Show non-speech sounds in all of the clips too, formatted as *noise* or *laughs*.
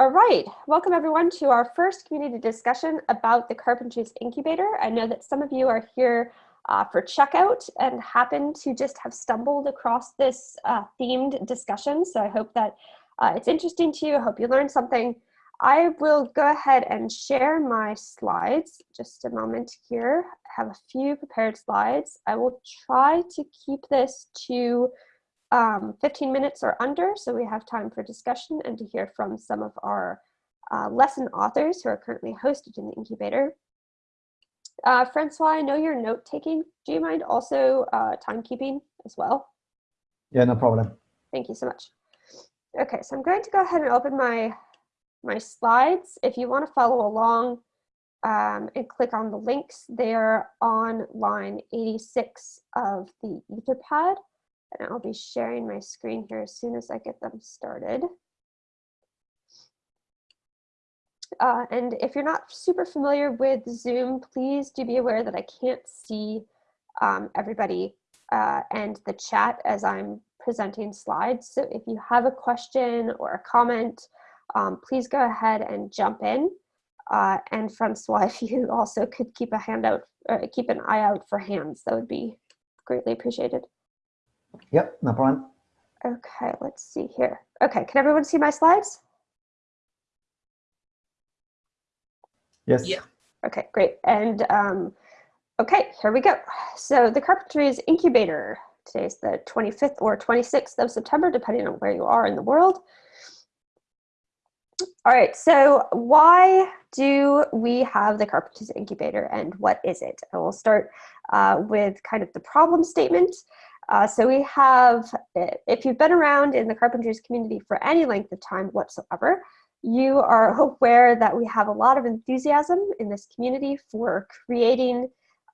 All right, welcome everyone to our first community discussion about the Carpentries Incubator. I know that some of you are here uh, for checkout and happen to just have stumbled across this uh, themed discussion. So I hope that uh, it's interesting to you. I hope you learned something. I will go ahead and share my slides. Just a moment here. I have a few prepared slides. I will try to keep this to um, 15 minutes or under, so we have time for discussion and to hear from some of our uh, lesson authors who are currently hosted in the incubator. Uh, Francois, I know you're note taking. Do you mind also uh, timekeeping as well? Yeah, no problem. Thank you so much. Okay, so I'm going to go ahead and open my, my slides. If you want to follow along um, and click on the links, they're on line 86 of the Etherpad. And I'll be sharing my screen here as soon as I get them started. Uh, and if you're not super familiar with Zoom, please do be aware that I can't see um, everybody uh, and the chat as I'm presenting slides. So if you have a question or a comment, um, please go ahead and jump in. Uh, and Francois, *laughs* if you also could keep a hand out, uh, keep an eye out for hands, that would be greatly appreciated. Yep, no problem. Okay, let's see here. Okay, can everyone see my slides? Yes. Yeah. Okay, great. And um, okay, here we go. So the Carpentries Incubator, today's the 25th or 26th of September, depending on where you are in the world. All right, so why do we have the Carpentries Incubator and what is it? I will start uh, with kind of the problem statement. Uh, so we have, if you've been around in the carpentries community for any length of time whatsoever, you are aware that we have a lot of enthusiasm in this community for creating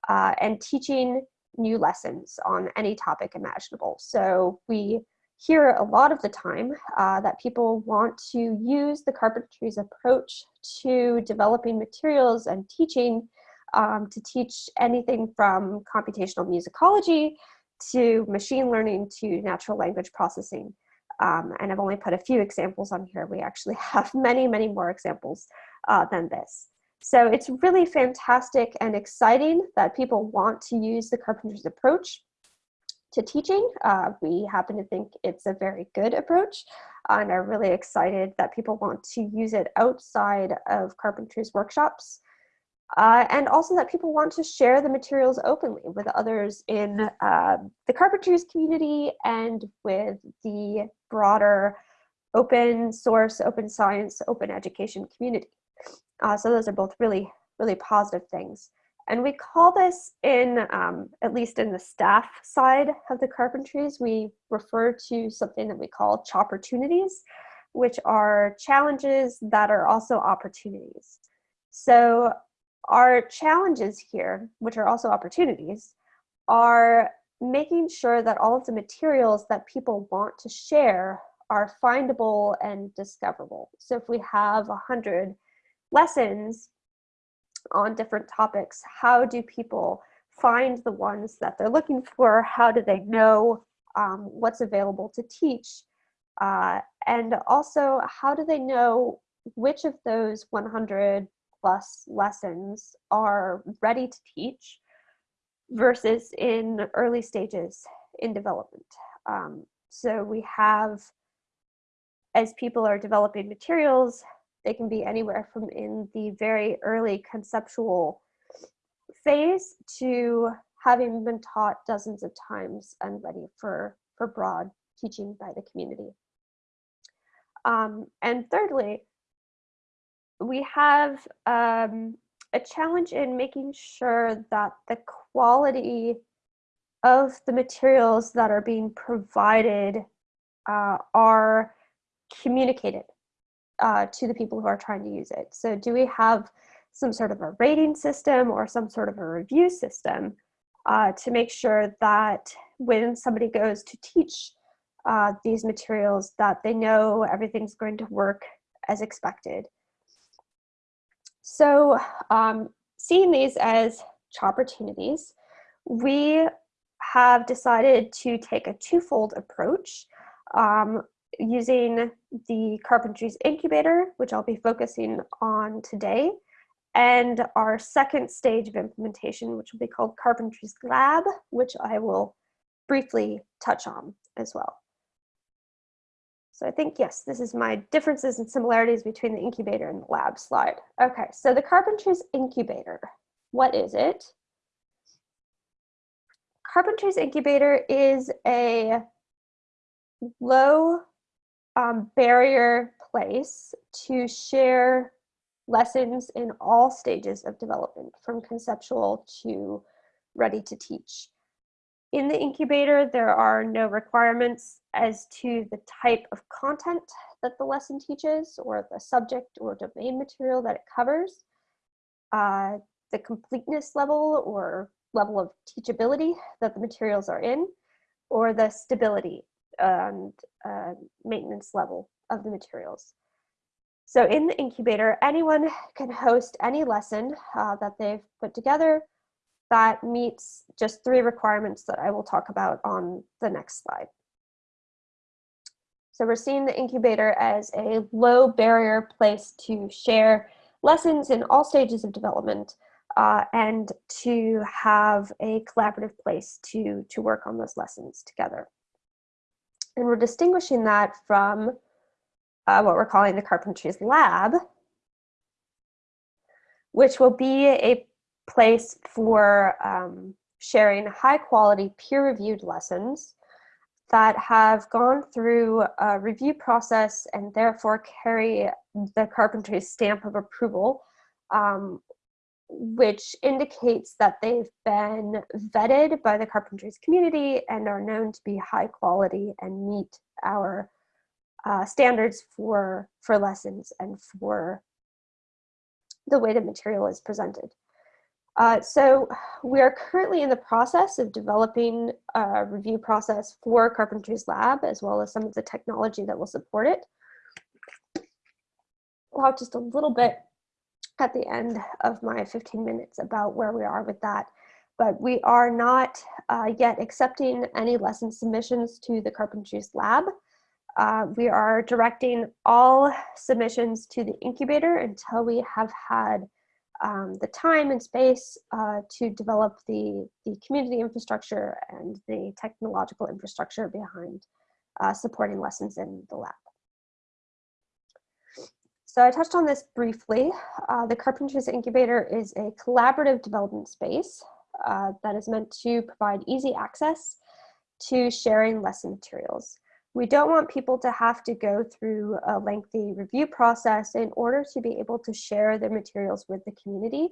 uh, and teaching new lessons on any topic imaginable. So we hear a lot of the time uh, that people want to use the carpentries approach to developing materials and teaching um, to teach anything from computational musicology to machine learning to natural language processing. Um, and I've only put a few examples on here. We actually *laughs* have many, many more examples uh, than this. So it's really fantastic and exciting that people want to use the Carpentries approach to teaching. Uh, we happen to think it's a very good approach and are really excited that people want to use it outside of Carpentries workshops uh, and also that people want to share the materials openly with others in uh, the carpentries community and with the broader open source, open science, open education community. Uh, so those are both really, really positive things. And we call this in, um, at least in the staff side of the carpentries, we refer to something that we call opportunities, which are challenges that are also opportunities. So our challenges here, which are also opportunities, are making sure that all of the materials that people want to share are findable and discoverable. So if we have a hundred lessons on different topics, how do people find the ones that they're looking for? How do they know um, what's available to teach? Uh, and also, how do they know which of those 100 plus lessons are ready to teach versus in early stages in development. Um, so we have, as people are developing materials, they can be anywhere from in the very early conceptual phase to having been taught dozens of times and ready for, for broad teaching by the community. Um, and thirdly, we have um, a challenge in making sure that the quality of the materials that are being provided uh, are communicated uh, to the people who are trying to use it. So do we have some sort of a rating system or some sort of a review system uh, to make sure that when somebody goes to teach uh, these materials that they know everything's going to work as expected. So um, seeing these as opportunities, we have decided to take a twofold approach. Um, using the Carpentries Incubator, which I'll be focusing on today, and our second stage of implementation, which will be called Carpentries Lab, which I will briefly touch on as well. So I think, yes, this is my differences and similarities between the incubator and the lab slide. Okay, so the Carpentries Incubator, what is it? Carpentries Incubator is a low um, barrier place to share lessons in all stages of development, from conceptual to ready to teach. In the incubator, there are no requirements as to the type of content that the lesson teaches or the subject or domain material that it covers, uh, the completeness level or level of teachability that the materials are in, or the stability and uh, maintenance level of the materials. So in the incubator, anyone can host any lesson uh, that they've put together that meets just three requirements that I will talk about on the next slide. So we're seeing the incubator as a low barrier place to share lessons in all stages of development uh, and to have a collaborative place to, to work on those lessons together. And we're distinguishing that from uh, what we're calling the Carpentries Lab, which will be a place for um, sharing high quality peer reviewed lessons that have gone through a review process and therefore carry the Carpentries stamp of approval, um, which indicates that they've been vetted by the Carpentries community and are known to be high quality and meet our uh, standards for, for lessons and for the way the material is presented. Uh, so we are currently in the process of developing a review process for Carpentries Lab, as well as some of the technology that will support it. I'll talk just a little bit at the end of my 15 minutes about where we are with that. But we are not uh, yet accepting any lesson submissions to the Carpentries Lab. Uh, we are directing all submissions to the incubator until we have had um, the time and space uh, to develop the, the community infrastructure and the technological infrastructure behind uh, supporting lessons in the lab. So I touched on this briefly. Uh, the Carpentries Incubator is a collaborative development space uh, that is meant to provide easy access to sharing lesson materials. We don't want people to have to go through a lengthy review process in order to be able to share their materials with the community,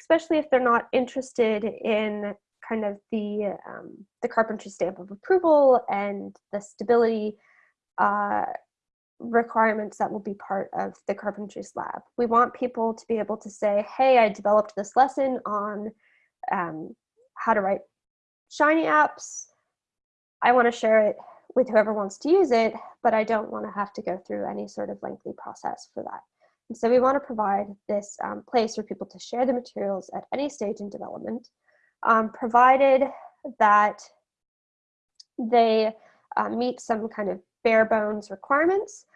especially if they're not interested in kind of the, um, the carpentry stamp of approval and the stability uh, requirements that will be part of the carpentries lab. We want people to be able to say, hey, I developed this lesson on um, how to write Shiny apps. I want to share it with whoever wants to use it, but I don't want to have to go through any sort of lengthy process for that. And so we want to provide this um, place for people to share the materials at any stage in development, um, provided that they uh, meet some kind of bare bones requirements.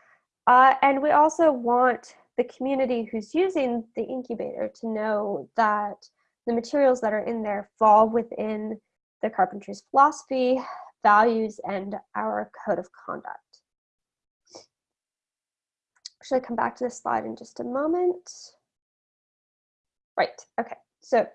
Uh, and we also want the community who's using the incubator to know that the materials that are in there fall within the carpentry's philosophy, values, and our code of conduct. Should I come back to this slide in just a moment? Right, okay, so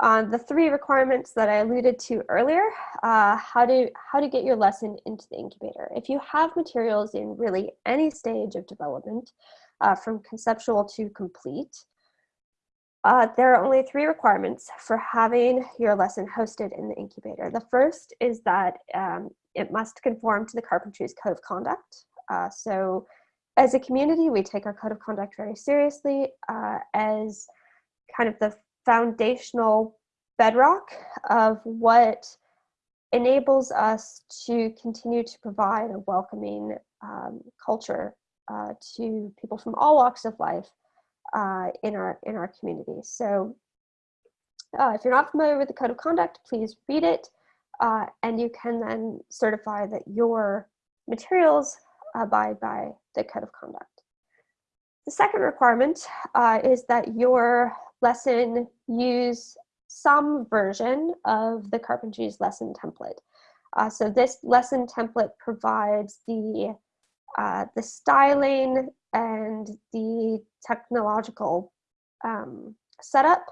uh, the three requirements that I alluded to earlier, uh, how, to, how to get your lesson into the incubator. If you have materials in really any stage of development, uh, from conceptual to complete, uh, there are only three requirements for having your lesson hosted in the incubator. The first is that um, it must conform to the Carpentries Code of Conduct. Uh, so as a community, we take our code of conduct very seriously uh, as kind of the foundational bedrock of what enables us to continue to provide a welcoming um, culture uh, to people from all walks of life uh, in our in our community. So uh, if you're not familiar with the code of conduct, please read it, uh, and you can then certify that your materials abide by the code of conduct. The second requirement uh, is that your lesson use some version of the Carpentries lesson template. Uh, so this lesson template provides the, uh, the styling and the technological um, setup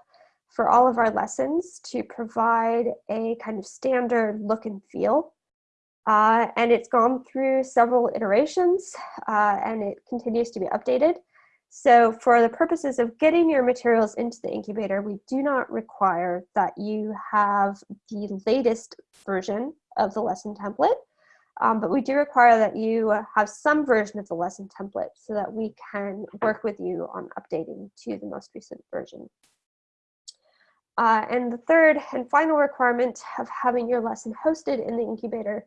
for all of our lessons to provide a kind of standard look and feel. Uh, and it's gone through several iterations uh, and it continues to be updated. So for the purposes of getting your materials into the incubator, we do not require that you have the latest version of the lesson template, um, but we do require that you have some version of the lesson template so that we can work with you on updating to the most recent version. Uh, and the third and final requirement of having your lesson hosted in the incubator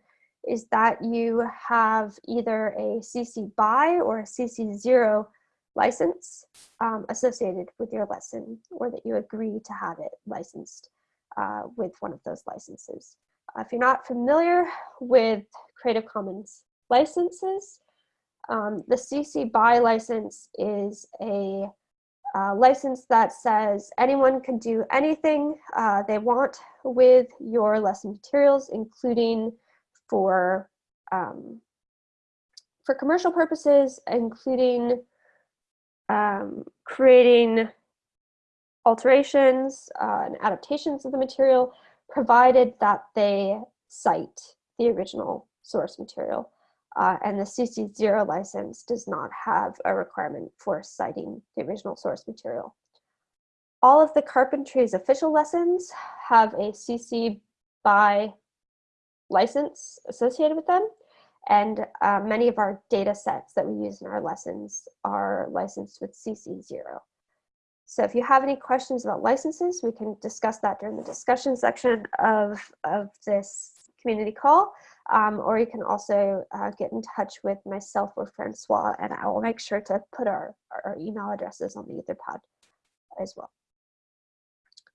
is that you have either a CC BY or a CC 0 license um, associated with your lesson or that you agree to have it licensed uh, with one of those licenses. Uh, if you're not familiar with Creative Commons licenses, um, the CC BY license is a uh, license that says anyone can do anything uh, they want with your lesson materials, including for um, for commercial purposes, including um, creating alterations uh, and adaptations of the material, provided that they cite the original source material. Uh, and the CC0 license does not have a requirement for citing the original source material. All of the Carpentries official lessons have a CC BY license associated with them. And uh, many of our data sets that we use in our lessons are licensed with CC0. So if you have any questions about licenses, we can discuss that during the discussion section of, of this community call. Um, or you can also uh, get in touch with myself or Francois, and I will make sure to put our, our email addresses on the Etherpad as well.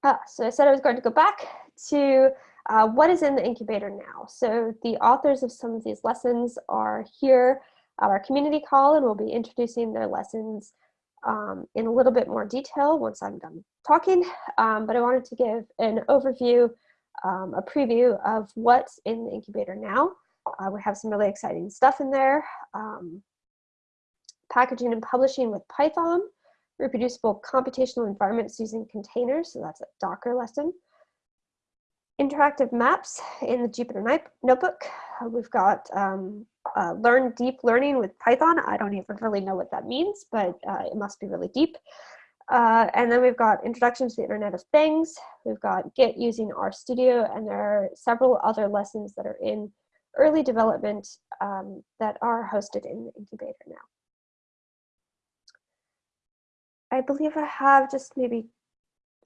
Ah, so I said I was going to go back to uh, what is in the incubator now? So the authors of some of these lessons are here at our community call and we'll be introducing their lessons um, in a little bit more detail once I'm done talking. Um, but I wanted to give an overview, um, a preview of what's in the incubator now. Uh, we have some really exciting stuff in there. Um, packaging and publishing with Python, reproducible computational environments using containers, so that's a Docker lesson interactive maps in the Jupyter Notebook. Uh, we've got um, uh, learn deep learning with Python. I don't even really know what that means, but uh, it must be really deep. Uh, and then we've got Introduction to the Internet of Things. We've got Git using RStudio, and there are several other lessons that are in early development um, that are hosted in the incubator now. I believe I have just maybe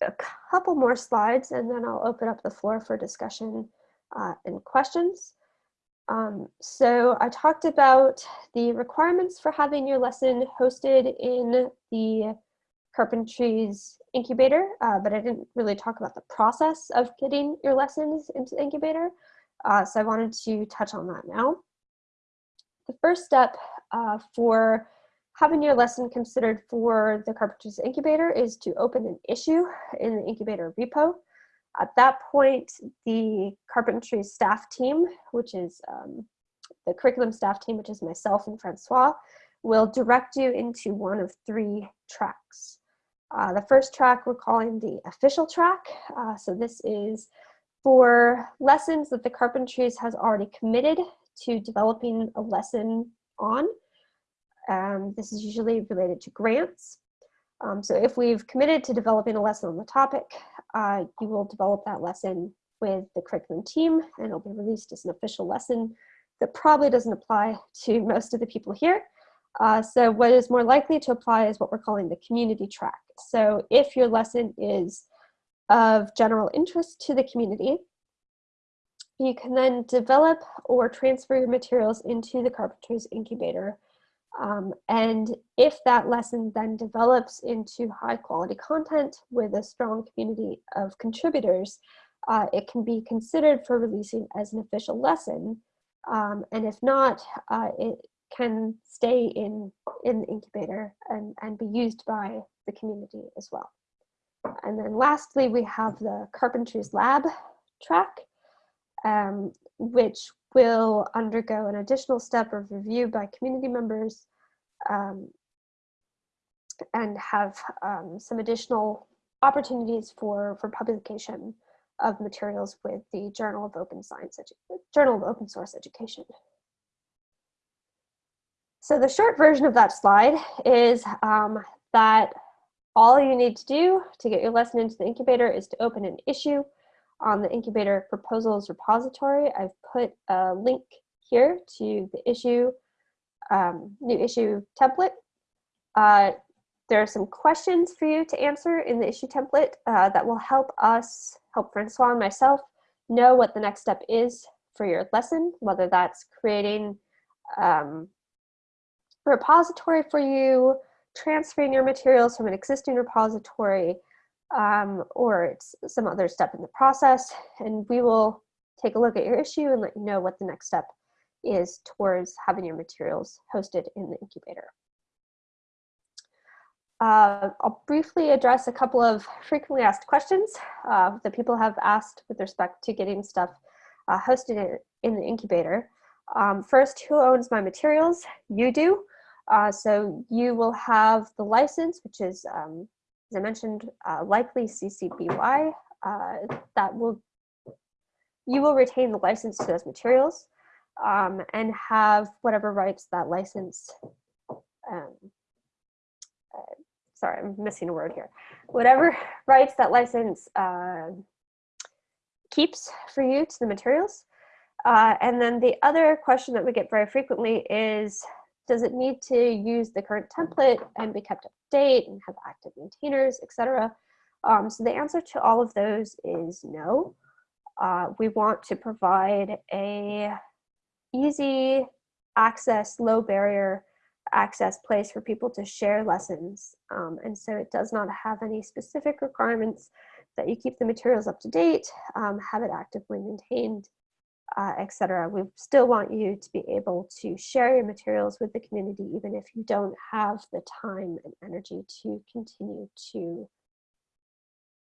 a couple more slides and then I'll open up the floor for discussion uh, and questions. Um, so I talked about the requirements for having your lesson hosted in the Carpentries incubator, uh, but I didn't really talk about the process of getting your lessons into the incubator. Uh, so I wanted to touch on that now. The first step uh, for having your lesson considered for the Carpentries Incubator is to open an issue in the incubator repo. At that point, the Carpentries staff team, which is um, the curriculum staff team, which is myself and Francois, will direct you into one of three tracks. Uh, the first track we're calling the official track. Uh, so this is for lessons that the Carpentries has already committed to developing a lesson on. Um, this is usually related to grants. Um, so if we've committed to developing a lesson on the topic, uh, you will develop that lesson with the curriculum team and it'll be released as an official lesson that probably doesn't apply to *laughs* most of the people here. Uh, so what is more likely to apply is what we're calling the community track. So if your lesson is of general interest to the community, you can then develop or transfer your materials into the Carpentries Incubator um, and if that lesson then develops into high quality content with a strong community of contributors, uh, it can be considered for releasing as an official lesson. Um, and if not, uh, it, can stay in, in the incubator and, and be used by the community as well. And then lastly, we have the Carpentries Lab track, um, which will undergo an additional step of review by community members um, and have um, some additional opportunities for, for publication of materials with the Journal of Open Science, Journal of Open Source Education. So the short version of that slide is um, that all you need to do to get your lesson into the incubator is to open an issue on the incubator proposals repository. I've put a link here to the issue, um, new issue template. Uh, there are some questions for you to answer in the issue template uh, that will help us, help Francois and myself, know what the next step is for your lesson, whether that's creating um, a repository for you, transferring your materials from an existing repository, um, or it's some other step in the process. And we will take a look at your issue and let you know what the next step is towards having your materials hosted in the incubator. Uh, I'll briefly address a couple of frequently asked questions uh, that people have asked with respect to getting stuff uh, hosted in, in, the incubator. Um, first, who owns my materials? You do. Uh, so you will have the license, which is, um, as I mentioned, uh, likely CC. Uh, that will, you will retain the license to those materials um, and have whatever rights that license um, sorry, I'm missing a word here. Whatever *laughs* rights that license uh, keeps for you to the materials. Uh, and then the other question that we get very frequently is, does it need to use the current template and be kept up to date and have active maintainers, etc.? Um, so the answer to all of those is no. Uh, we want to provide a easy access, low barrier access place for people to share lessons. Um, and so it does not have any specific requirements that you keep the materials up to date, um, have it actively maintained, uh, etc. We still want you to be able to share your materials with the community, even if you don't have the time and energy to continue to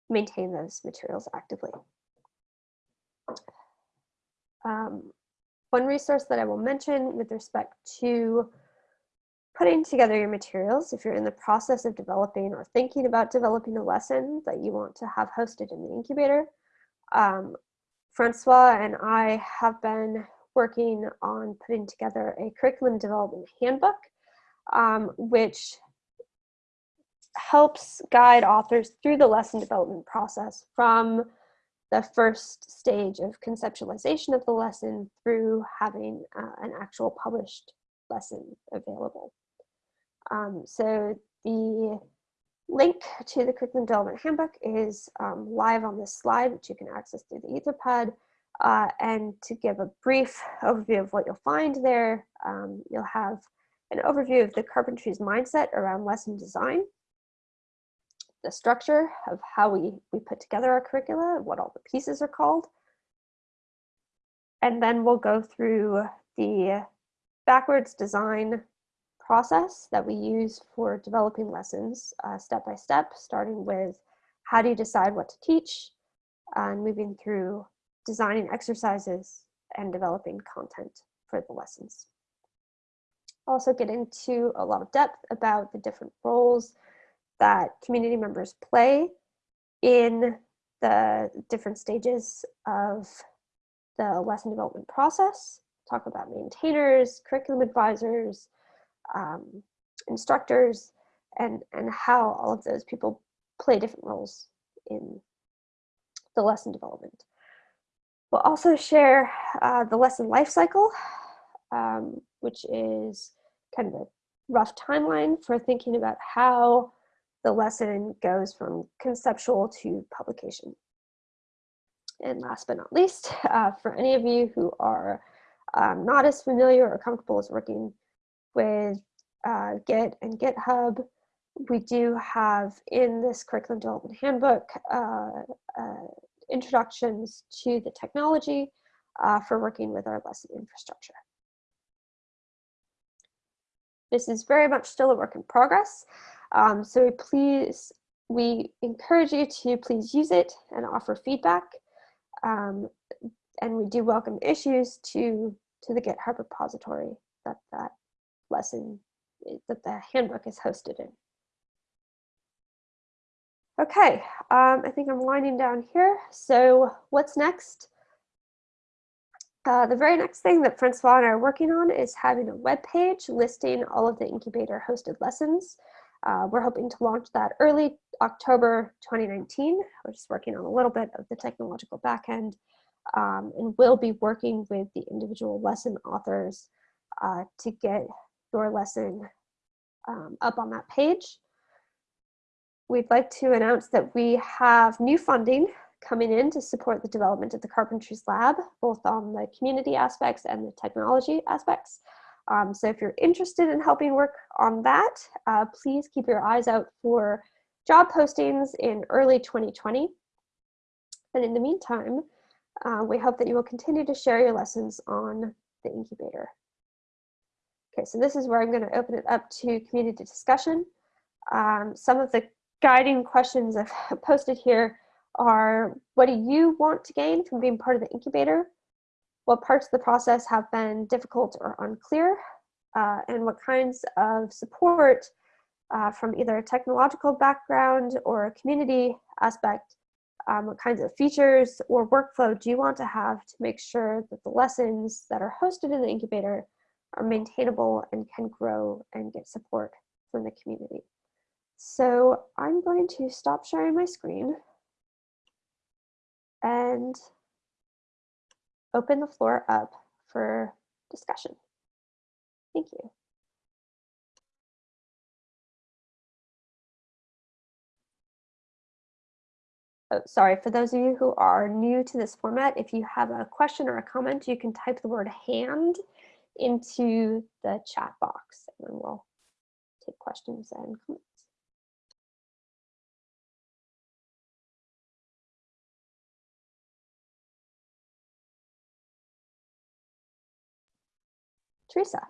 maintain those materials actively. Um, one resource that I will mention with respect to putting together your materials if you're in the process of developing or thinking about developing a lesson that you want to have hosted in the incubator. Um, Francois and I have been working on putting together a curriculum development handbook, um, which helps guide authors through the lesson development process from the first stage of conceptualization of the lesson through having uh, an actual published lesson available. Um, so the link to the Curriculum Development Handbook is um, live on this slide, which you can access through the Etherpad. Uh, and to give a brief overview of what you'll find there, um, you'll have an overview of the Carpentries mindset around lesson design, the structure of how we, we put together our curricula, what all the pieces are called. And then we'll go through the backwards design process that we use for developing lessons uh, step by step, starting with how do you decide what to teach and moving through designing exercises and developing content for the lessons. Also get into a lot of depth about the different roles that community members play in the different stages of the lesson development process, talk about maintainers, curriculum advisors, um, instructors, and, and how all of those people play different roles in the lesson development. We'll also share uh, the lesson life cycle, um, which is kind of a rough timeline for thinking about how the lesson goes from conceptual to publication. And last but not least, *laughs* uh, for any of you who are um, not as familiar or comfortable as working with uh, Git and GitHub. We do have in this curriculum development handbook uh, uh, introductions to the technology uh, for working with our lesson infrastructure. This is very much still a work in progress. Um, so please, we encourage you to please use it and offer feedback. Um, and we do welcome issues to, to the GitHub repository that that lesson, that the handbook is hosted in. Okay, um, I think I'm winding down here. So what's next? Uh, the very next thing that Francois and I are working on is having a web page listing all of the incubator hosted lessons. Uh, we're hoping to launch that early October 2019. We're just working on a little bit of the technological backend um, and we'll be working with the individual lesson authors uh, to get your lesson um, up on that page. We'd like to announce that we have new funding coming in to support the development of the Carpentries Lab, both on the community aspects and the technology aspects. Um, so if you're interested in helping work on that, uh, please keep your eyes out for job postings in early 2020. And in the meantime, uh, we hope that you will continue to share your lessons on the incubator. Okay, so this is where I'm going to open it up to community discussion. Um, some of the guiding questions I've *laughs* posted here are what do you want to gain from being part of the incubator? What parts of the process have been difficult or unclear? Uh, and what kinds of support uh, from either a technological background or a community aspect, um, what kinds of features or workflow do you want to have to make sure that the lessons that are hosted in the incubator are maintainable and can grow and get support from the community. So I'm going to stop sharing my screen and open the floor up for discussion. Thank you. Oh, sorry, for those of you who are new to this format, if you have a question or a comment, you can type the word hand into the chat box and then we'll take questions and comments. Teresa.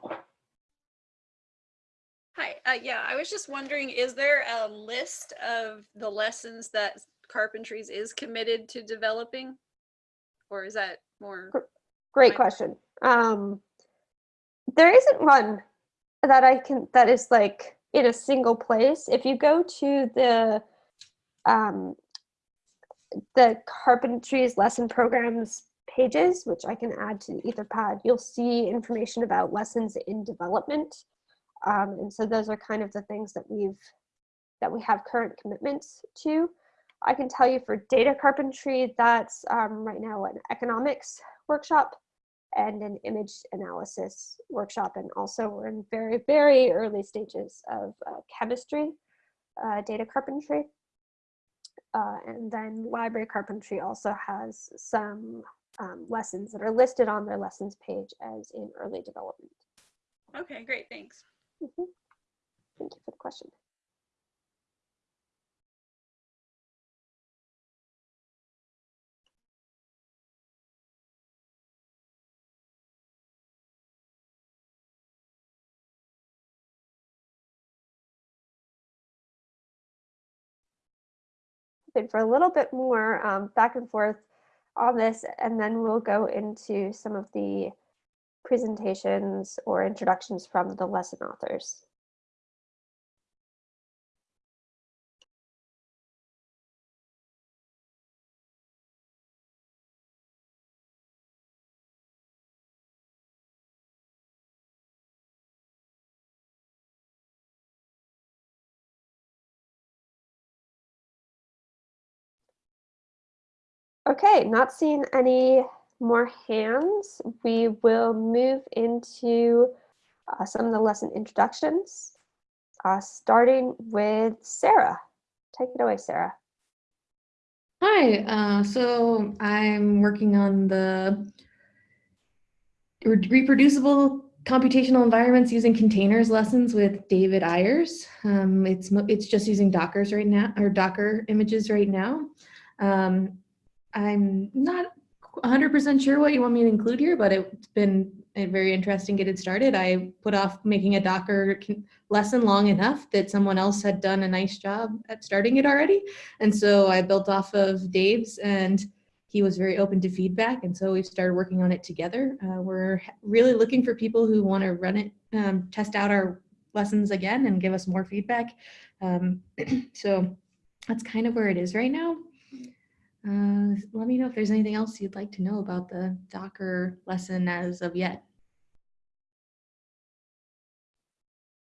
Hi, uh, yeah, I was just wondering, is there a list of the lessons that Carpentries is committed to developing? Or is that more? Great question. Um, there isn't one that I can, that is like in a single place. If you go to the, um, the Carpentries lesson programs pages, which I can add to the Etherpad, you'll see information about lessons in development. Um, and so those are kind of the things that we've, that we have current commitments to. I can tell you for data carpentry, that's um, right now an economics workshop and an image analysis workshop. And also we're in very, very early stages of uh, chemistry, uh, data carpentry. Uh, and then library carpentry also has some um, lessons that are listed on their lessons page as in early development. Okay, great, thanks. Mm -hmm. Thank you for the question. For a little bit more um, back and forth on this, and then we'll go into some of the presentations or introductions from the lesson authors. Okay, not seeing any more hands. We will move into uh, some of the lesson introductions, uh, starting with Sarah. Take it away, Sarah. Hi, uh, so I'm working on the reproducible computational environments using containers lessons with David Eyers. Um, it's it's just using Docker's right now or Docker images right now. Um, I'm not 100% sure what you want me to include here, but it's been very interesting getting started. I put off making a Docker lesson long enough that someone else had done a nice job at starting it already. And so I built off of Dave's and he was very open to feedback. And so we've started working on it together. Uh, we're really looking for people who want to run it, um, test out our lessons again and give us more feedback. Um, *clears throat* so that's kind of where it is right now. Uh, let me know if there's anything else you'd like to know about the Docker lesson as of yet.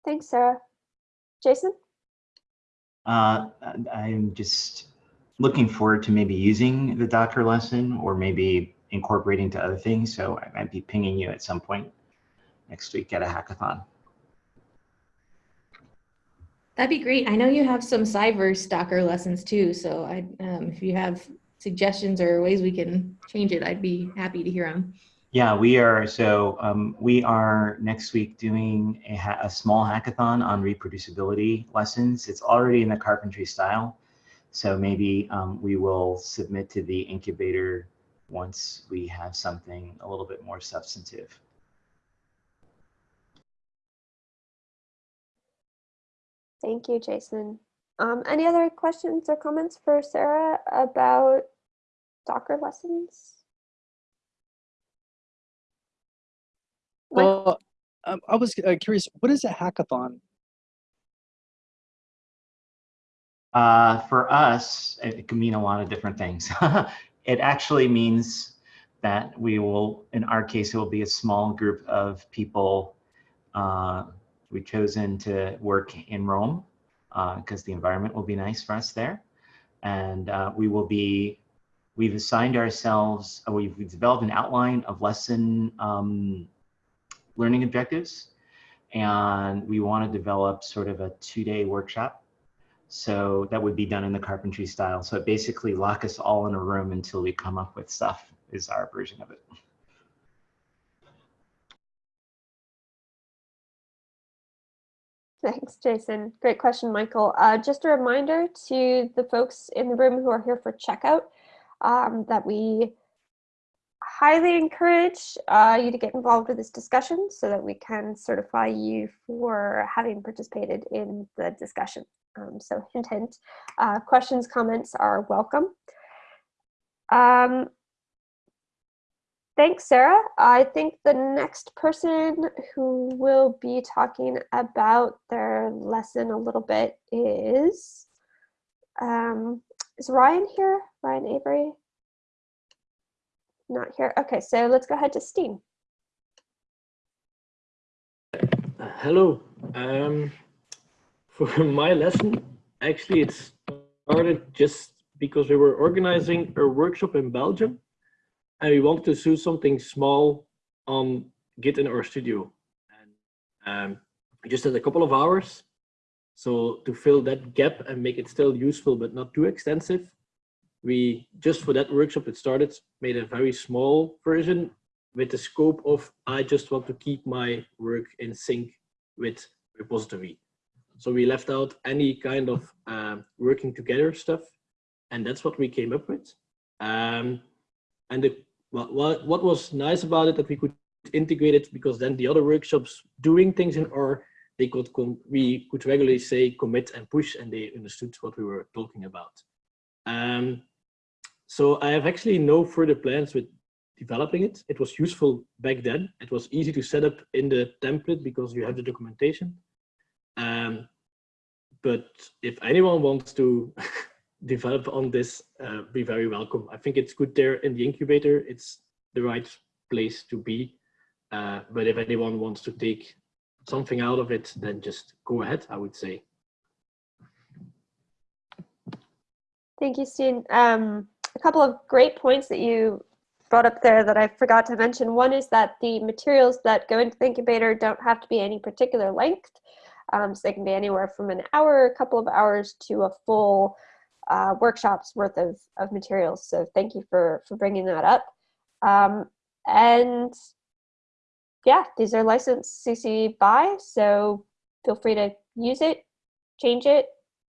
Thanks, Sarah. Jason? Uh, I- I'm just looking forward to maybe using the Docker lesson or maybe incorporating to other things. So I might be pinging you at some point next week at a hackathon. That'd be great. I know you have some Cyverse Docker lessons too. So I, um, if you have suggestions or ways we can change it, I'd be happy to hear them. Yeah, we are. So um, we are next week doing a, ha- a small hackathon on reproducibility lessons. It's already in the carpentry style. So maybe um, we will submit to the incubator once we have something a little bit more substantive. Thank you, Jason. Um, any other questions or comments for Sarah about Docker lessons? Well, um, I was uh, curious, what is a hackathon? Uh, for us, it it can mean a lot of different things. *laughs* it actually means that we will, in our case, it will be a small group of people. Uh, we've chosen to work in Rome because the environment will be nice for us there. And uh, we will be, we've assigned ourselves, uh, we've, developed an outline of lesson um, learning objectives. And we want to develop sort of a two day workshop so that would be done in the carpentry style. So it basically lock us all in a room until we come up with stuff is our version of it. Thanks, Jason. Great question, Michael. Uh, just a reminder to the folks in the room who are here for checkout um, that we highly encourage uh, you to get involved with this discussion so that we can certify you for having participated in the discussion. Um, so hint, hint, uh, questions, comments are welcome. Um, Thanks, Sarah. I think the next person who will be talking about their lesson a little bit is, um, is Ryan here? Ryan Avery? Not here. Okay, so let's go ahead to. Uh, Hello. Um, for *laughs* my lesson, actually, it started just because we were organizing a workshop in Belgium and we wanted to do something small on Git in RStudio. And um, just had a couple of hours. So to fill that gap and make it still useful but not too extensive, we just for that workshop it started, made a very small version with the scope of I just want to keep my work in sync with repository. So we left out any kind of uh, working together stuff, and that's what we came up with. Um, and the, what, what, what was nice about it that we could integrate it because then the other workshops doing things in R, they could we could regularly say commit and push, and they understood what we were talking about. Um, so I have actually no further plans with developing it. It was useful back then. It was easy to set up in the template because you have the documentation. Um, but if anyone wants to *laughs* develop on this, uh, be very welcome. I think it's good there in the incubator. It's the right place to be. Uh, but if anyone wants to take something out of it, then just go ahead, I would say. Thank you, Stijn. Um, a couple of great points that you brought up there that I forgot to mention. One is that the materials that go into the incubator don't have to be any particular length. Um, so they can be anywhere from an hour, a couple of hours to a full uh, workshop's worth of, of materials. So thank you for, for bringing that up. Um, and yeah, these are licensed CC BY, so feel free to use it, change it,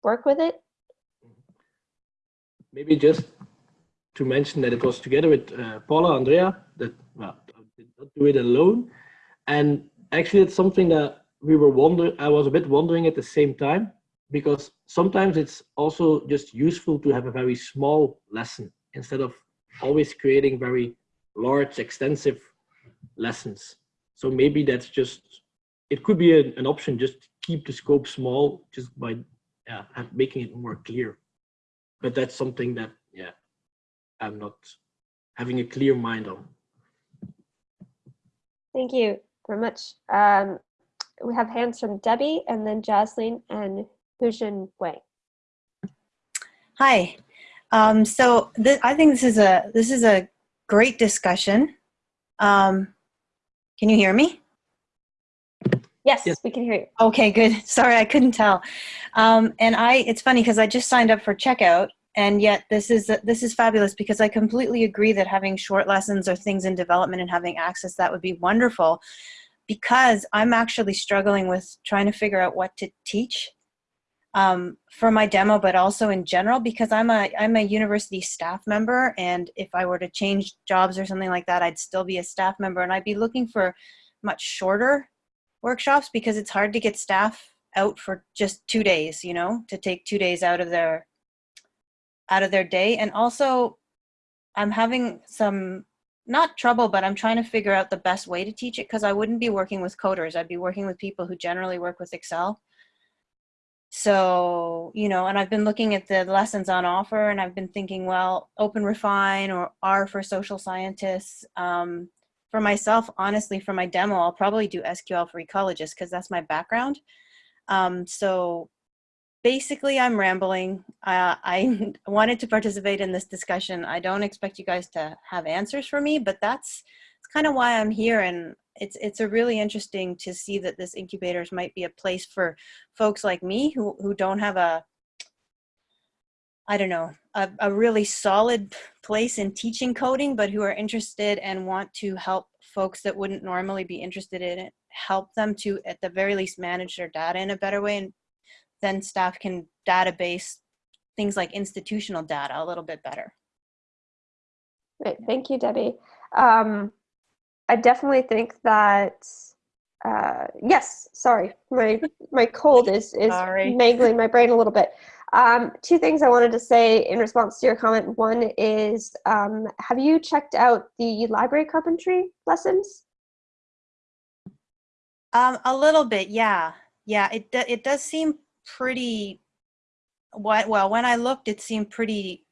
work with it. Maybe just to mention that it was together with uh, Paula Andrea that well, I did not do it alone. And actually, it's something that we were wondering. I was a bit wondering at the same time because sometimes it's also just useful to have a very small lesson instead of always creating very large, extensive lessons. So maybe that's just it could be a, an option. Just to keep the scope small, just by yeah, making it more clear. But that's something that yeah, I'm not having a clear mind on. Thank you very much. Um, we have hands from Debbie and then Jaslyn and Huajin Wang. Hi. Um, so th- I think this is a this is a great discussion. Um, can you hear me? Yes, Yes. we can hear you. Okay, good. *laughs* Sorry, I couldn't tell. Um, and I, it's funny because I just signed up for checkout, and yet this is this is fabulous because I completely agree that having short lessons or things in development and having access that would be wonderful. Because I'm actually struggling with trying to figure out what to teach um, for my demo, but also in general because I'm a I'm a university staff member, and if I were to change jobs or something like that, I'd still be a staff member, and I'd be looking for much shorter workshops because it's hard to get staff out for just two days you know to take two days out of their out of their day. And also i'm having some not trouble but i'm trying to figure out the best way to teach it because i wouldn't be working with coders. I'd be working with people who generally work with excel so you know and i've been looking at the lessons on offer and i've been thinking well open refine or r for social scientists um, for myself, honestly, for my demo, I'll probably do SQL for ecologists because that's my background. Um, so basically, I'm rambling. Uh, I *laughs* wanted to participate in this discussion. I don't expect you guys to have answers for me, but that's, that's kind of why I'm here. And it's it's a really interesting to see that this incubators might be a place for folks like me who who don't have a I don't know, a, a really solid place in teaching coding, but who are interested and want to help folks that wouldn't normally be interested in it, help them to, at the very least, manage their data in a better way. And then staff can database things like institutional data a little bit better. Great, thank you, Debbie. Um, I definitely think that, uh, yes, sorry, my my cold is is Sorry. *laughs* mangling my brain a little bit. Um, two things I wanted to say in response to your comment. One is, um, have you checked out the library carpentry lessons? Um, a little bit, yeah, yeah. It do- it does seem pretty. What well, when I looked, it seemed pretty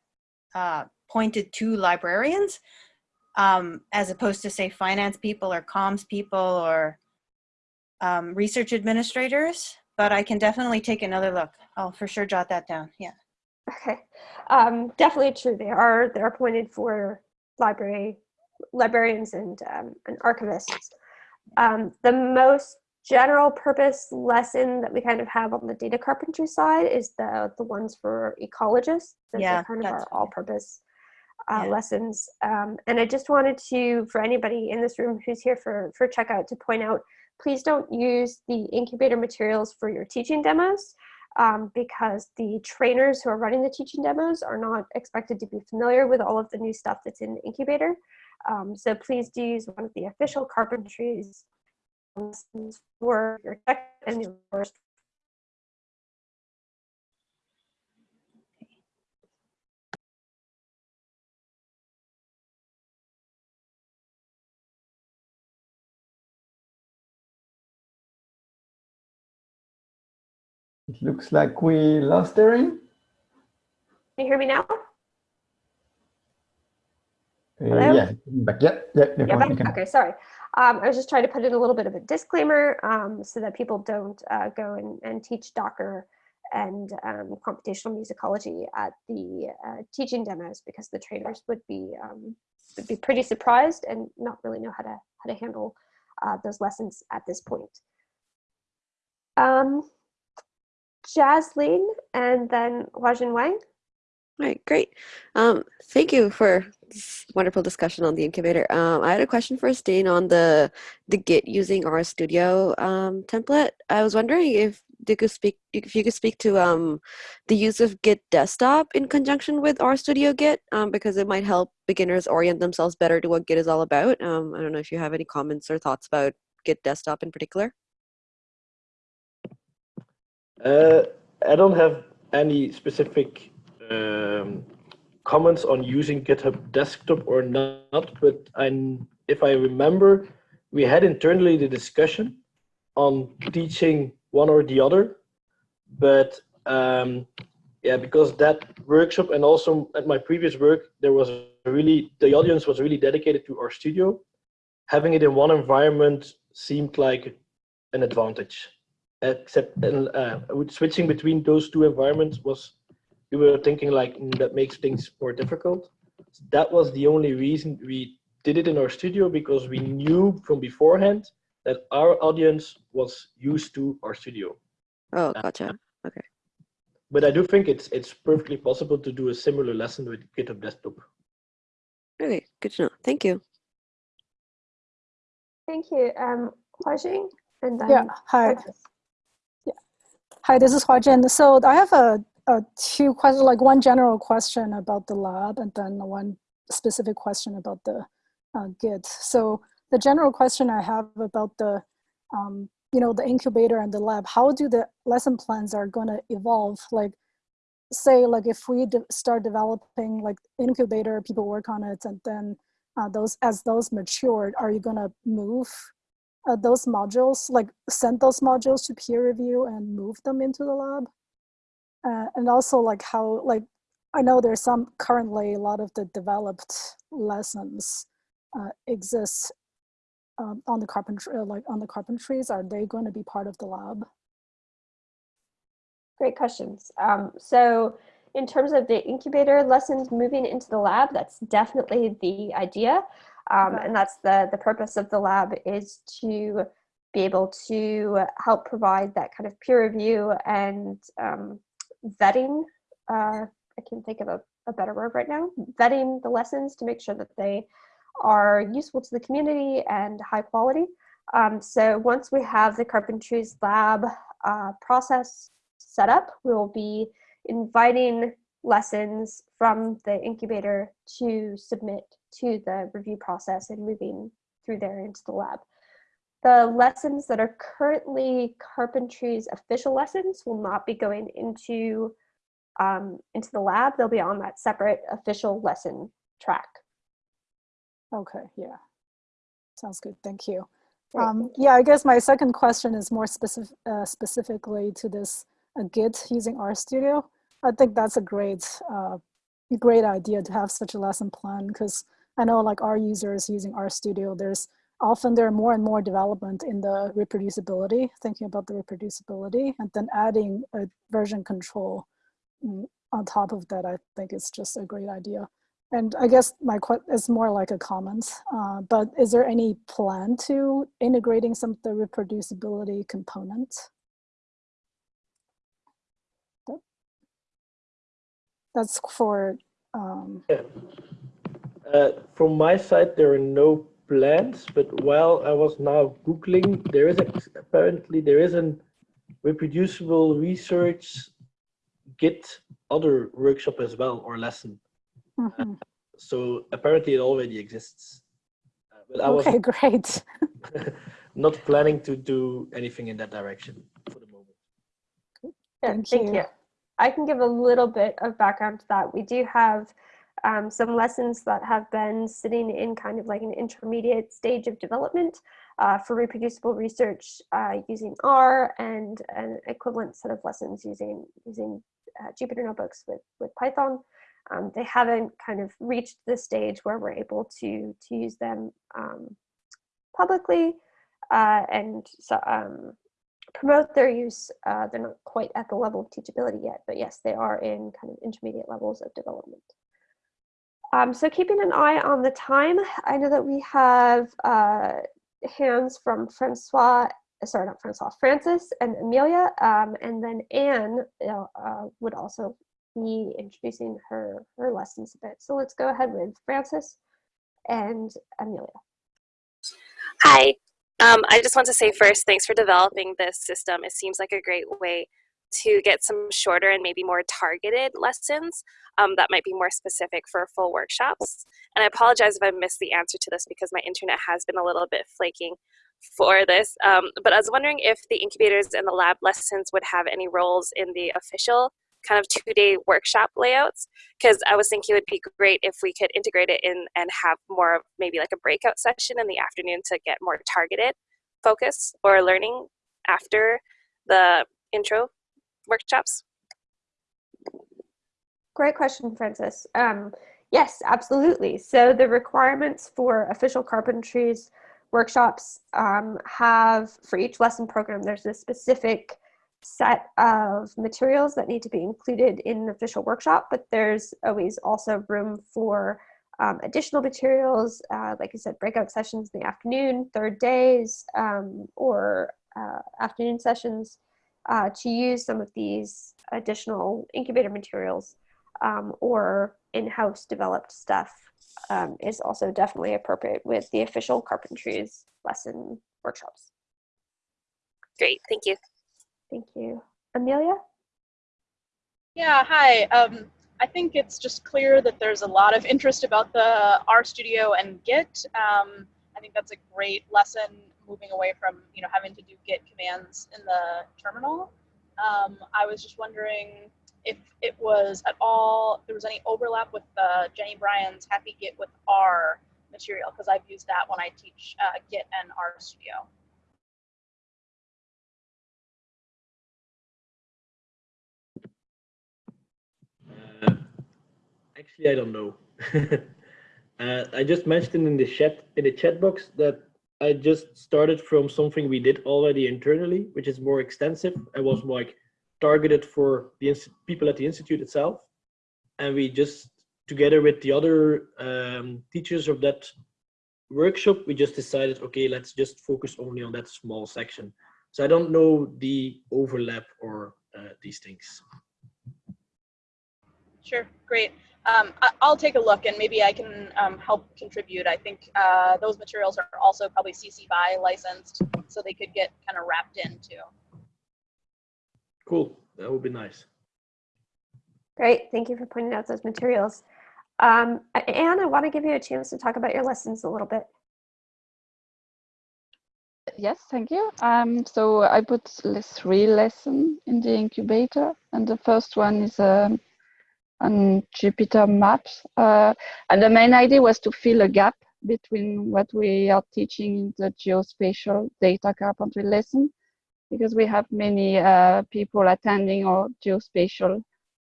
uh, pointed to librarians, um, as opposed to say finance people or comms people or um, research administrators. But I can definitely take another look. I'll for sure jot that down. Yeah. Okay, um, definitely true. They are they're appointed for library librarians and um, and archivists. Um, the most general purpose lesson that we kind of have on the data carpentry side is the the ones for ecologists. Those Yeah, are kind of that's our all-purpose uh, Yeah. lessons. Um, and I just wanted to, for anybody in this room who's here for for checkout, to point out, please don't use the incubator materials for your teaching demos um, because the trainers who are running the teaching demos are not expected to be familiar with all of the new stuff that's in the incubator. Um, so please do use one of the official carpentries for your tech and your course. It looks like we lost Erin. Can you hear me now? Uh, Hello? yeah, back. Yeah, yeah, Yeah, back- okay, sorry. Um, I was just trying to put in a little bit of a disclaimer um, so that people don't uh, go and, and teach Docker and um, computational musicology at the uh, teaching demos because the trainers would be um, would be pretty surprised and not really know how to how to handle uh, those lessons at this point. Um, Jaslyn and then Huajin Wang. All right, great. Um, thank you for this wonderful discussion on the incubator. Um, I had a question for Stijn on the the Git using RStudio um, template. I was wondering if you could speak if you could speak to um, the use of Git desktop in conjunction with RStudio Git um, because it might help beginners orient themselves better to what Git is all about. Um, I don't know if you have any comments or thoughts about Git desktop in particular. Uh, I don't have any specific um, comments on using GitHub Desktop or not, but I, if I remember, we had internally the discussion on teaching one or the other, but um, yeah, because that workshop and also at my previous work, there was really, the audience was really dedicated to RStudio. Having it in one environment seemed like an advantage except uh, switching between those two environments was we were thinking like mm, that makes things more difficult so that was the only reason we did it in RStudio because we knew from beforehand that our audience was used to RStudio Oh, gotcha. Okay. but i do think it's it's perfectly possible to do a similar lesson with github desktop Okay, good to know. Thank you. Thank you. Um, Huajin, and then Yeah, hi. Francis. Hi, this is Hua Jin. So I have a, a two questions, like one general question about the lab and then one specific question about the uh, Git. So the general question I have about the, um, you know, the incubator and the lab, how do the lesson plans are going to evolve? Like, say, like if we de start developing like incubator, people work on it, and then uh, those as those matured, are you going to move uh, those modules, like send those modules to peer review and move them into the lab. Uh, and also like how, like, I know there's some currently a lot of the developed lessons uh, exist um, on the carpentry, uh, like on the carpentries. Are they going to be part of the lab? Great questions. Um, so in terms of the incubator lessons moving into the lab, that's definitely the idea. Um, and that's the, the purpose of the lab is to be able to help provide that kind of peer review and um, vetting. Uh, I can think of a, a better word right now. Vetting the lessons to make sure that they are useful to the community and high quality. Um, so once we have the Carpentries Lab uh, process set up, we will be inviting lessons from the incubator to submit to the review process and moving through there into the lab. The lessons that are currently Carpentry's official lessons will not be going into um, into the lab. They'll be on that separate official lesson track. Okay, yeah. Sounds good, thank you. Um, yeah, I guess my second question is more specific, uh, specifically to this uh, Git using RStudio. I think that's a great, uh, great idea to have such a lesson plan because I know like our users using RStudio, there's often there are more and more development in the reproducibility, thinking about the reproducibility, and then adding a version control mm, on top of that, I think is just a great idea. And I guess my question is more like a comment, uh, but is there any plan to integrating some of the reproducibility component? That's for, um, Yeah. Uh, from my side, there are no plans, but while I was now Googling, there is ex- apparently there is an reproducible research Git other workshop as well or lesson. mhm. So apparently it already exists. Uh, but I was okay, *laughs* great. *laughs* not planning to do anything in that direction for the moment. Yeah, Thank thank, you. you. I can give a little bit of background to that. We do have um, some lessons that have been sitting in kind of like an intermediate stage of development uh, for reproducible research uh, using R and an equivalent set of lessons using using uh, Jupyter notebooks with with Python. Um, they haven't kind of reached the stage where we're able to to use them um, publicly uh, and so um, promote their use. Uh, they're not quite at the level of teachability yet, but yes, they are in kind of intermediate levels of development. Um, so keeping an eye on the time, I know that we have uh, hands from Francois, sorry, not Francois, Francis and Amelia, um, and then Anne uh, would also be introducing her, her lessons a bit. So let's go ahead with Francis and Amelia. Hi. Um, I just want to say first, thanks for developing this system. It seems like a great way to get some shorter and maybe more targeted lessons um, that might be more specific for full workshops. And I apologize if I missed the answer to this because my internet has been a little bit flaking for this. Um, but I was wondering if the incubators and the lab lessons would have any roles in the official kind of two-day workshop layouts because I was thinking it would be great if we could integrate it in and have more of maybe like a breakout session in the afternoon to get more targeted focus or learning after the intro workshops. Great question, Francis. Um, yes, absolutely. So the requirements for official carpentries workshops um, have, for each lesson program, there's a specific set of materials that need to be included in an official workshop, but there's always also room for um, additional materials, uh, like I said, breakout sessions in the afternoon, third days, um, or uh, afternoon sessions uh, to use some of these additional incubator materials um, or in-house developed stuff um, is also definitely appropriate with the official carpentries lesson workshops. Great, thank you. Thank you. Amelia? Yeah, hi. Um, I think it's just clear that there's a lot of interest about the RStudio and Git. Um, I think that's a great lesson moving away from you know having to do Git commands in the terminal. Um, I was just wondering if it was at all, there was any overlap with uh, Jenny Bryan's Happy Git with R material, because I've used that when I teach uh, Git and RStudio. Uh, actually, I don't know. *laughs* uh, I just mentioned in the chat in the chat box that I just started from something we did already internally, which is more extensive. I was like targeted for the people at the institute itself, and we just together with the other um, teachers of that workshop, we just decided, okay, let's just focus only on that small section. So I don't know the overlap or uh, these things. Sure, great. Um, I, will take a look and maybe I can um, help contribute. I think uh, those materials are also probably CC BY licensed, so they could get kind of wrapped in too. Cool, that would be nice. Great, thank you for pointing out those materials. Um, Anne, I want to give you a chance to talk about your lessons a little bit. Yes, thank you. Um, so I put three lessons in the incubator, and the first one is um, on Jupyter Maps. Uh, and the main idea was to fill a gap between what we are teaching in the geospatial data carpentry lesson, because we have many uh, people attending our geospatial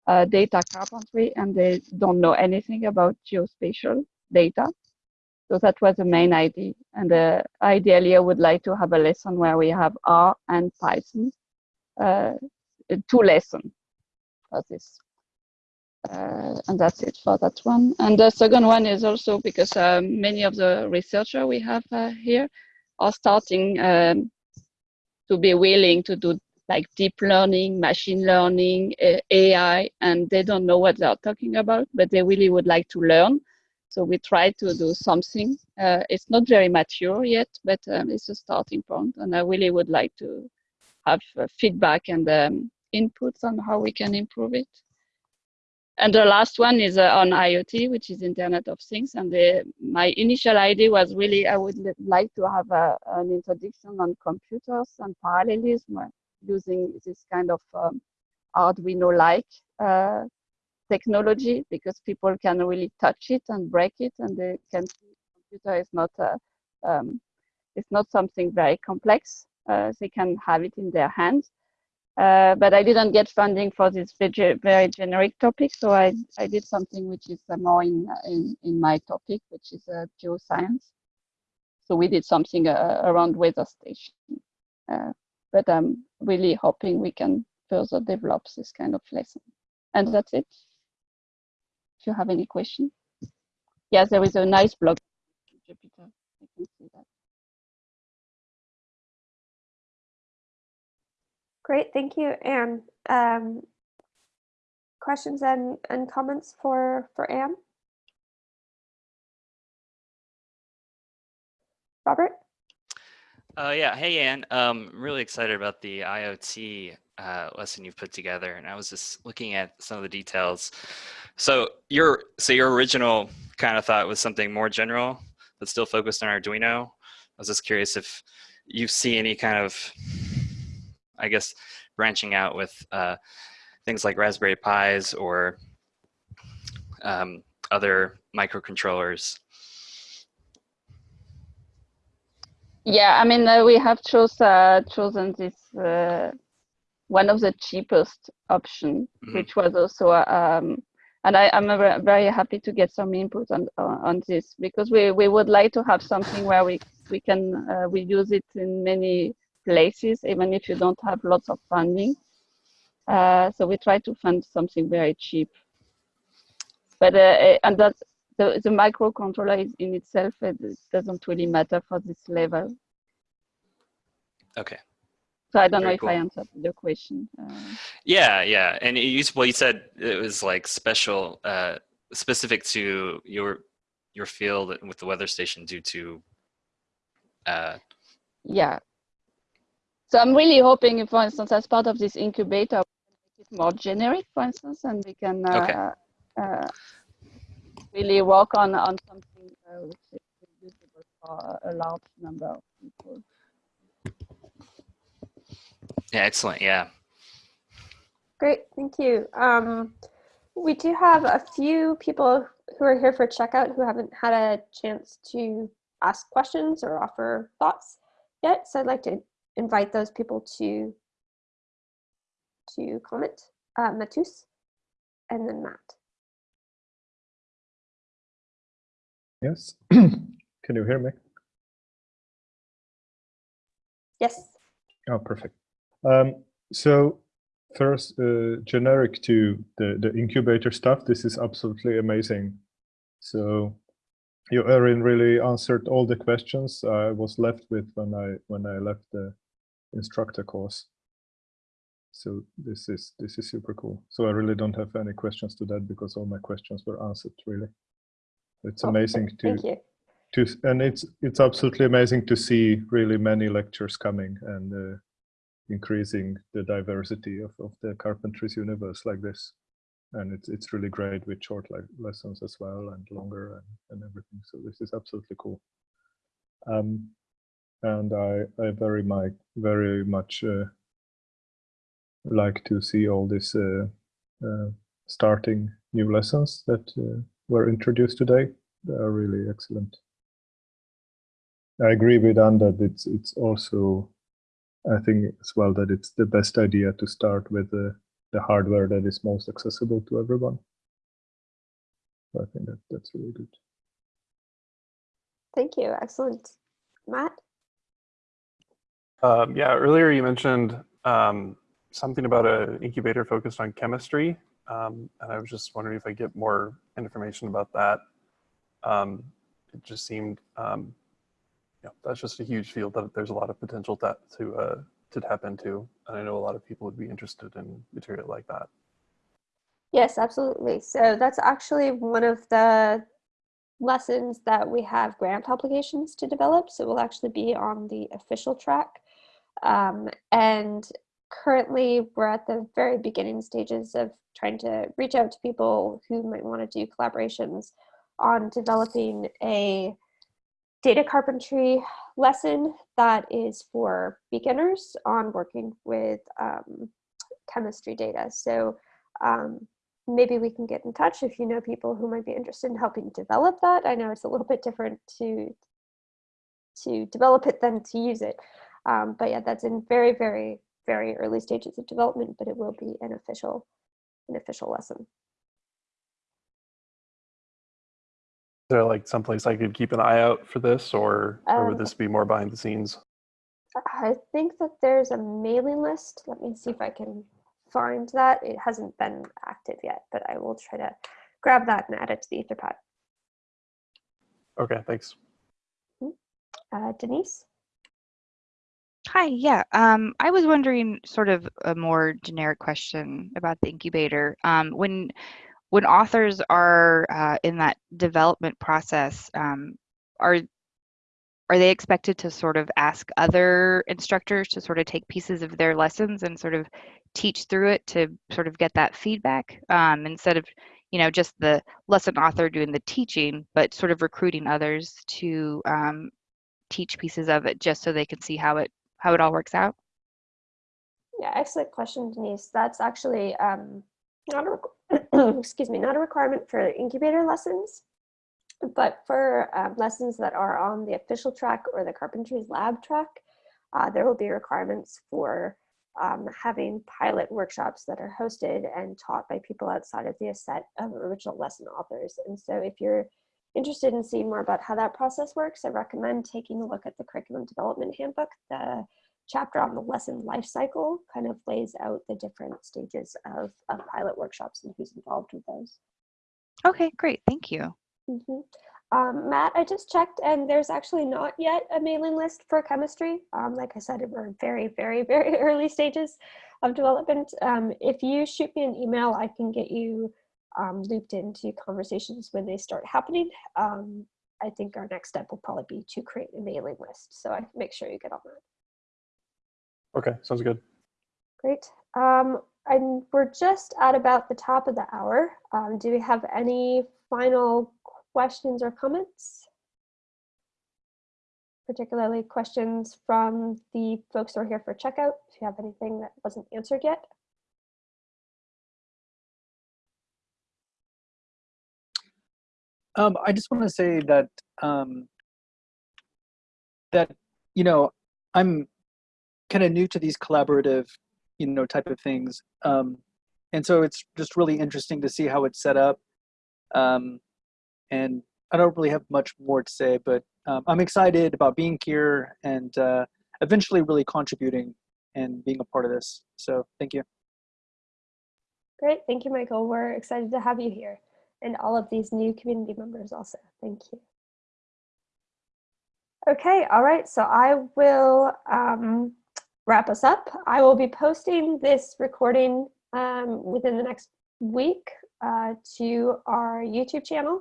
uh, data carpentry and they don't know anything about geospatial data. So that was the main idea. And uh, ideally, I would like to have a lesson where we have R and Python, uh, two lessons for this. Uh, and that's it for that one. And the second one is also because um, many of the researchers we have uh, here are starting um, to be willing to do like deep learning, machine learning, uh, AI, and they don't know what they're talking about, but they really would like to learn. So we try to do something. Uh, it's not very mature yet, but um, it's a starting point, and I really would like to have uh, feedback and um, inputs on how we can improve it. And the last one is uh, on IoT, which is Internet of Things. And the, my initial idea was really I would like to have a, an introduction on computers and parallelism uh, using this kind of um, Arduino-like uh, technology because people can really touch it and break it, and they can see computer is not a, um, it's not something very complex. Uh, they can have it in their hands uh, but I didn't get funding for this very generic topic, so I, I did something which is uh, more in, in, in my topic, which is uh, geoscience. So we did something uh, around weather station. Uh, but I'm really hoping we can further develop this kind of lesson. And that's it. If you have any question. Yes, there is a nice blog. Jupyter. I can see that. Great, thank you. And um, questions and, and comments for, for Anne? Robert? Uh, yeah. Hey, Anne. Um, I'm really excited about the IoT uh, lesson you've put together, and I was just looking at some of the details. So your so your original kind of thought was something more general, but still focused on Arduino. I was just curious if you see any kind of, I guess, branching out with uh, things like Raspberry Pis or um, other microcontrollers. Yeah, I mean, uh, we have chose, uh, chosen this uh, one of the cheapest option, Mhm. which was also, uh, um, and I, I'm uh, very happy to get some input on on on this because we, we would like to have something where we we can uh, we use it in many places, even if you don't have lots of funding. Uh, so we try to fund something very cheap. But uh, and that the the microcontroller is in itself it doesn't really matter for this level. Okay. So I don't Very know if cool. I answered the question. Uh, Yeah, yeah, and you well, you said it was like special, uh, specific to your your field with the weather station due to. Uh, yeah. So I'm really hoping, for instance, as part of this incubator, we make it more generic, for instance, and we can uh, Okay. uh, really work on on something uh, which is usable for a large number of people. yeah, excellent. Yeah. Great, thank you. Um, we do have a few people who are here for checkout who haven't had a chance to ask questions or offer thoughts yet. So I'd like to invite those people to to comment. Uh, Matus and then Matt. Yes. *clears throat* Can you hear me? Yes. Oh, perfect. Um, so first, uh, generic to the, the incubator stuff, this is absolutely amazing. So you, Erin, really answered all the questions I was left with when I when I left the instructor course. So this is this is super cool. So I really don't have any questions to that because all my questions were answered really. It's amazing to Thank you. to and it's it's absolutely amazing to see really many lectures coming and uh, increasing the diversity of, of the carpentries universe like this and it's it's really great with short like lessons as well and longer and, and everything so this is absolutely cool um and i i very much very much uh, like to see all these uh, uh, starting new lessons that uh, were introduced today they are really excellent I agree with Anne that it's it's also I think as well that it's the best idea to start with the the hardware that is most accessible to everyone. So I think that that's really good. Thank you. Excellent. Matt? Um, yeah, earlier you mentioned um, something about an incubator focused on chemistry, um, and I was just wondering if I get more information about that. Um, it just seemed, um, yeah, that's just a huge field that there's a lot of potential to uh, to tap into, and I know a lot of people would be interested in material like that. Yes, absolutely. So that's actually one of the lessons that we have grant applications to develop. So we'll actually be on the official track. Um, and currently we're at the very beginning stages of trying to reach out to people who might want to do collaborations on developing a data carpentry lesson that is for beginners on working with um, chemistry data. So um, maybe we can get in touch if you know people who might be interested in helping develop that. I know it's a little bit different to to develop it than to use it. Um, but yeah, that's in very, very, very early stages of development, but it will be an official, an official lesson. Is there like someplace I could keep an eye out for this, or or would Um, this be more behind the scenes? I think that there's a mailing list. Let me see if I can find that. It hasn't been active yet, but I will try to grab that and add it to the Etherpad. Okay, thanks. Uh, Denise? Hi, yeah. Um, I was wondering sort of a more generic question about the incubator. Um, when when authors are uh, in that development process, um, are are they expected to sort of ask other instructors to sort of take pieces of their lessons and sort of teach through it to sort of get that feedback um, instead of you know just the lesson author doing the teaching but sort of recruiting others to um, teach pieces of it just so they can see how it how it all works out Yeah, excellent question, Denise. That's actually um, not a *clears throat* excuse me, not a requirement for incubator lessons, but for um, lessons that are on the official track or the carpentries lab track, uh, there will be requirements for um, having pilot workshops that are hosted and taught by people outside of the set of original lesson authors. And so if you're interested in seeing more about how that process works, I recommend taking a look at the curriculum development handbook. The chapter on the lesson life cycle kind of lays out the different stages of, of pilot workshops and who's involved with those. okay great thank you Mhm. Um, Matt, I just checked and there's actually not yet a mailing list for chemistry. Um, like I said, we're very, very, very *laughs* early stages of development. Um, if you shoot me an email, I can get you um, looped into conversations when they start happening. Um, I think our next step will probably be to create a mailing list. So I make sure you get on that. Okay, sounds good. Great. Um, and we're just at about the top of the hour. Um, do we have any final questions or comments? Particularly questions from the folks who are here for checkout, if you have anything that wasn't answered yet. Um, I just want to say that um, that you know I'm kind of new to these collaborative you know type of things, um, and so it's just really interesting to see how it's set up. Um, and I don't really have much more to say, but um, I'm excited about being here and uh, eventually really contributing and being a part of this. So thank you. Great, thank you, Michael. We're excited to have you here and all of these new community members also. Thank you. Okay, all right, so I will um, wrap us up. I will be posting this recording um, within the next week uh, to our YouTube channel.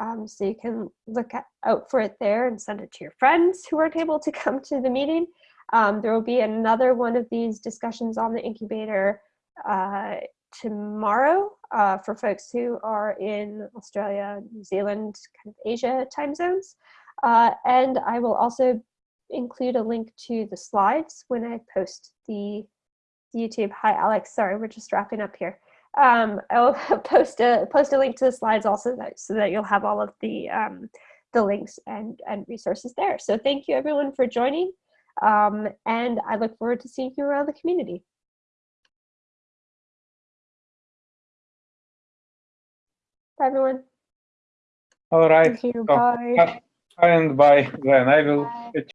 Um, so you can look at, out for it there and send it to your friends who aren't able to *laughs* come to the meeting. Um, there will be another one of these discussions on the incubator uh, tomorrow uh, for folks who are in Australia, New Zealand, kind of Asia time zones. Uh, and I will also include a link to the slides when I post the YouTube. Hi, Alex. Sorry, we're just wrapping up here. Um, I will *laughs* post a post a link to the slides also that, so that you'll have all of the um, the links and and resources there. So thank you everyone for joining, um, and I look forward to seeing you around the community. Bye everyone. All right. Thank you. So, Bye. And bye then. I will